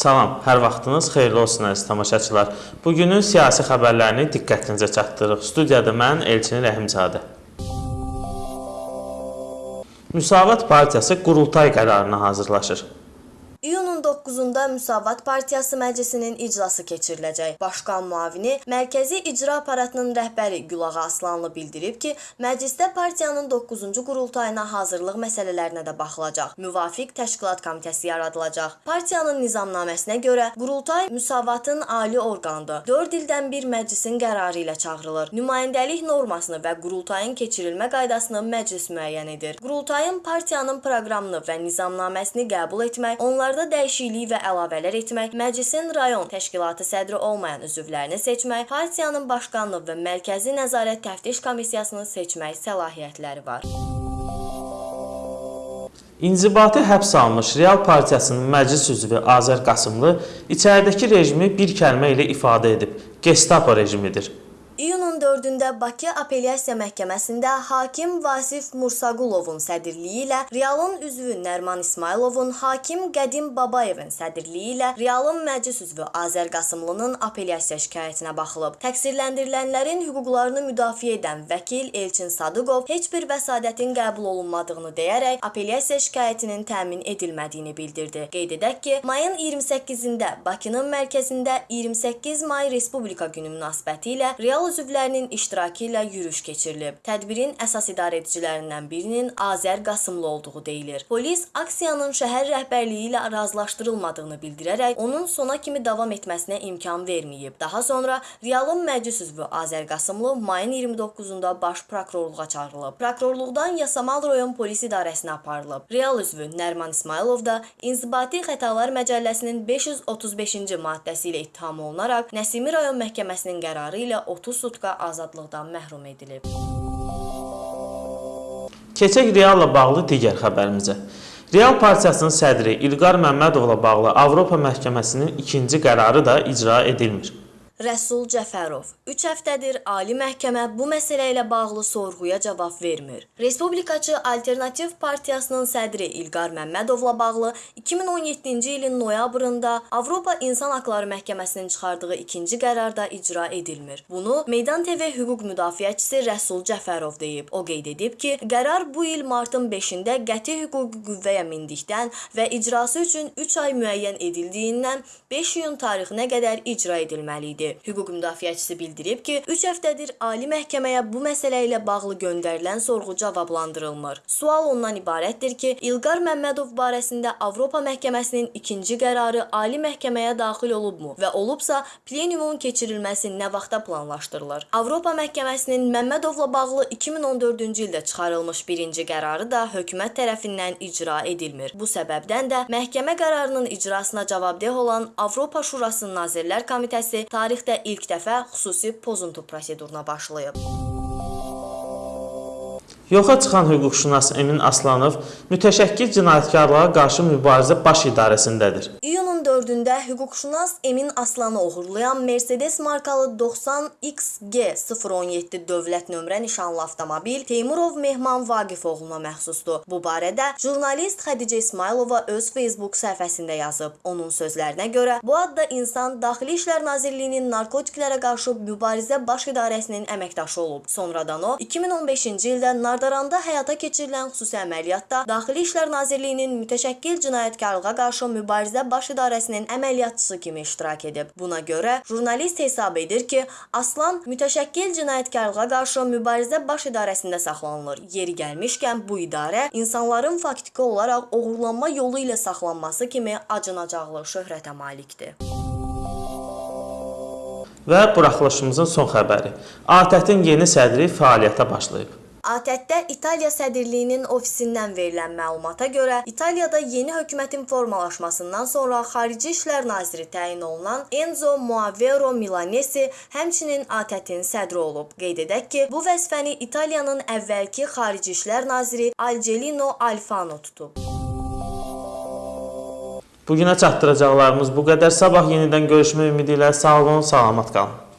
Salam, hər vaxtınız xeyirli olsun əziz tamaşaçılar. Bugünün siyasi xəbərlərini diqqətinizə çatdırırıq. Studiyada mən Elçin Rəhimzadə. Müsavat Partiyası qurultay qərarına hazırlaşır. İyunun 9-da Müsavat Partiyası Məclisinin iclası keçiriləcək. Başqan müavini Mərkəzi İcra Aparatının rəhbəri Gülağa Aslanlı bildirib ki, məclisdə partiyanın 9-cu qurultayına hazırlıq məsələlərinə də baxılacaq. Müvafiq təşkilat komitəsi yaradılacaq. Partiyanın nizamnaməsinə görə qurultay müsavatın ali orqanıdır. 4 ildən bir məclisin qərarı ilə çağırılır. Nümayəndəlik normasını və qurultayın keçirilmə qaydasını məclis müəyyən edir. Qurultayın partiyanın proqramını və nizamnaməsini qəbul etmək, Onlarda dəyişiklik və əlavələr etmək, məclisin rayon təşkilatı sədri olmayan üzvlərini seçmək, partiyanın başqanlıq və mərkəzi nəzarət təftiş komissiyasını seçmək səlahiyyətləri var. İnzibati həbs alınmış Real Partiyasının məclis üzvü Azər Qasımlı içəridəki rejimi bir kəlmə ilə ifadə edib. Gestapo rejimidir. İyunun 4-də Bakı Apellyasiya Məhkəməsində hakim Vasif Mursaqulovun sədrliyi ilə Realın üzvü Nərman İsmayılovun, hakim Qədim Babayevin sədrliyi ilə Realın məclis üzvü Azər Qasımlının apellyasiya şikayətinə baxılıb. Təqsirləndirilənlərin hüquqlarını müdafiə edən vəkil Elçin Sadıqov heç bir vəsadətin qəbul olunmadığını deyərək apellyasiya şikayətinin təmin edilmədiyini bildirdi. Qeyd edək ki, mayın 28-də Bakının mərkəzində 28 may Respublika günü münasibətilə Real üzvlərinin iştirakı ilə yürüyüş keçirilib. Tədbirin əsas idarəeticilərindən birinin Azər Qasımlı olduğu deyilir. Polis aksiyanın şəhər rəhbərliyi ilə razılaşdırılmadığını bildirərək onun sona kimi davam etməsinə imkan verməyib. Daha sonra Realın məclis üzvü Azər Qasımlı mayın 29-da baş prokurorluğa çağırılıb. Prokurorluqdan Yasamal rayon polis idarəsinə aparılıb. Real üzvü Nərman İsmayılov da İnzibati Xətalar Məcəlləsinin 535-ci maddəsi ilə ittiham olunaraq Nəsimi rayon məhkəməsinin qərarı ilə 30 sutka azadlıqdan məhrum edilib. Keçək Realla bağlı digər xəbərimizə. Real Partiyasının sədri İlqar Məmmədovla bağlı Avropa Məhkəməsinin ikinci qərarı da icra edilmir. Rəsul Cəfərov 3 həftədir Ali Məhkəmə bu məsələ ilə bağlı sorğuya cavab vermir. Respublikaçı Alternativ Partiyasının sədri İlqar Məmmədovla bağlı 2017-ci ilin noyabrında Avropa İnsan Haqları Məhkəməsinin çıxardığı ikinci qərarda icra edilmir. Bunu Meydan TV hüquq müdafiəçisi Rəsul Cəfərov deyib. O qeyd edib ki, qərar bu il martın 5-də qəti hüquqi qüvvəyə mindikdən və icrası üçün 3 ay müəyyən edildiyindən 5 iyun tarixinə qədər icra edilməli idi. Hüquq müdafiəçisi bildirib ki, 3 həftədir Ali Məhkəməyə bu məsələ ilə bağlı göndərilən sorğu cavablandırılmır. Sual ondan ibarətdir ki, İlqar Məmmədov barəsində Avropa Məhkəməsinin ikinci qərarı Ali Məhkəməyə daxil olubmu və olubsa, plenumun keçirilməsi nə vaxta planlaşdırılır? Avropa Məhkəməsinin Məmmədovla bağlı 2014-cü ildə çıxarılmış birinci qərarı da hökumət tərəfindən icra edilmir. Bu səbəbdən də məhkəmə qərarının icrasına cavabdeh olan Avropa Şurasının Nazirlər Komitəsi tarixdə ilk dəfə xüsusi pozuntu proseduruna başlayıb. Yoxa çıxan hüquqşünas Emin Aslanov mütəşəkkil cinayətkarlığa qarşı mübarizə baş idarəsindədir. İyunun 4-də hüquqşünas Emin Aslanı oğurlayan Mercedes markalı 90XG017 dövlət nömrə nişanlı avtomobil Teymurov Mehman Vaqif oğluna məxsusdur. Bu barədə jurnalist Xədicə İsmailova öz Facebook səhifəsində yazıb. Onun sözlərinə görə bu adda insan Daxili İşlər Nazirliyinin narkotiklərə qarşı mübarizə baş idarəsinin əməkdaşı olub. Sonradan o 2015-ci ildə Nardaranda həyata keçirilən xüsusi əməliyyatda Daxili İşlər Nazirliyinin mütəşəkkil cinayətkarlığa qarşı mübarizə baş idarəsinin əməliyyatçısı kimi iştirak edib. Buna görə jurnalist hesab edir ki, Aslan mütəşəkkil cinayətkarlığa qarşı mübarizə baş idarəsində saxlanılır. Yeri gəlmişkən bu idarə insanların faktiki olaraq oğurlanma yolu ilə saxlanması kimi acınacaqlı şöhrətə malikdir. Və buraxılışımızın son xəbəri. ATƏT-in yeni sədri fəaliyyətə başlayıb. ATƏT-də İtaliya sədrliyinin ofisindən verilən məlumata görə, İtaliyada yeni hökumətin formalaşmasından sonra Xarici İşlər naziri təyin olunan Enzo Moavero Milanesi həmçinin ATƏT-in sədri olub. Qeyd edək ki, bu vəzifəni İtaliyanın əvvəlki Xarici İşlər naziri Algelino Alfano tutub. Bu günə çatdıracaqlarımız bu qədər. Sabah yenidən görüşmək ümidi ilə sağ olun, salamat qalın.